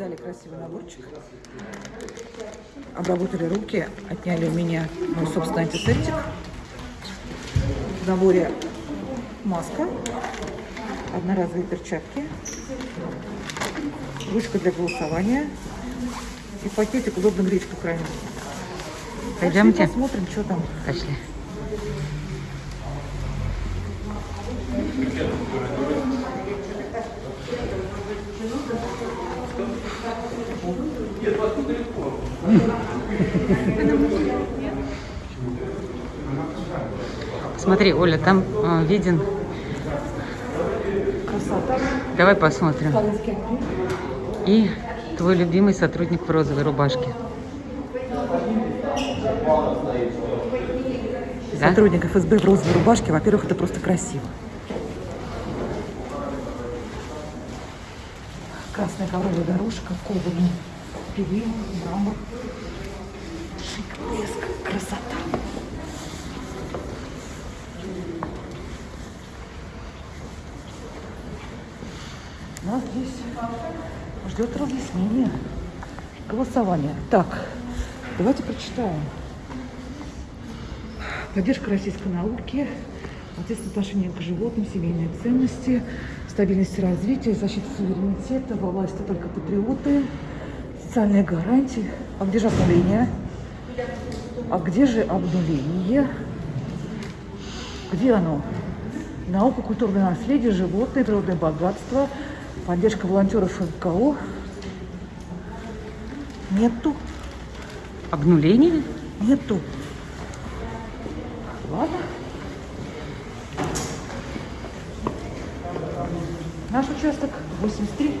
Дали красивый наборчик. Обработали руки, отняли у меня мой собственный антисептик. В наборе маска, одноразовые перчатки, ручка для голосования и пакетик удобно гречку крайне. Пойдемте. Посмотрим, что там. Пошли. Смотри, Оля, там э, виден. Красота. Давай посмотрим. И твой любимый сотрудник в розовой рубашке. Да? Сотрудник ФСБ в розовой рубашке, во-первых, это просто красиво. Красная ковровая дорожка, кованый перил, мрамор. Красота. Нас здесь ждет разъяснение, голосование. Так, давайте прочитаем. Поддержка российской науки, ответственное отношение к животным, семейные ценности, стабильность и развитие, защита суверенитета, во власти только патриоты, социальные гарантии. А? А где же обнуление? Где оно? Наука, культурное наследие, животные, природное богатство, поддержка волонтеров НКО. Нету, Обнуление? нету. Ладно. Наш участок 83.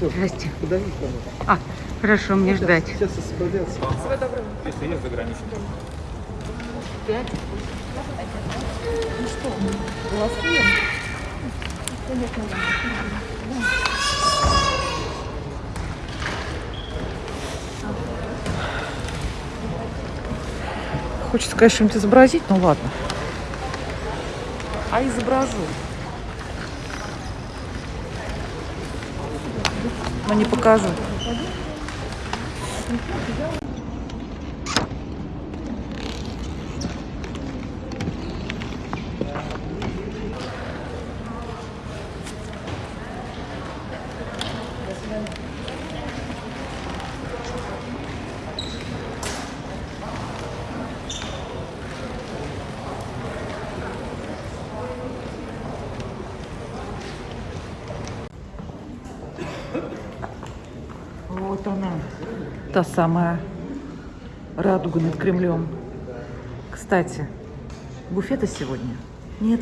Здрасте. Подожди. А, хорошо, мне ждать. Сейчас освободятся. Если есть за границей. Ну что, голосуем? Хочется, конечно, что-нибудь изобразить, ну ладно. А изображу. Но не покажу. Вот она, та самая радуга над Кремлем. Кстати, буфета сегодня нет.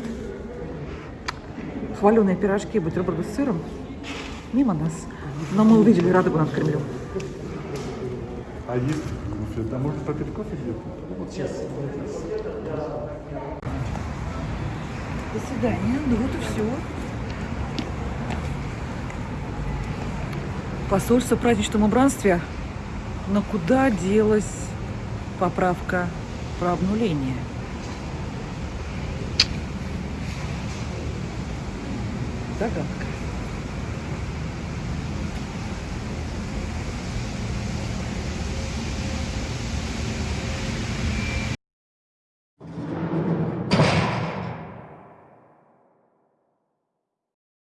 Хваленые пирожки, бутерброды с сыром мимо нас. Но мы увидели радугу над Кремлем. А есть буфет? А может попить кофе где-то? Сейчас. До свидания. Ну вот и все. Посольство в праздничном убранстве. Но куда делась поправка про обнуление? Загадка.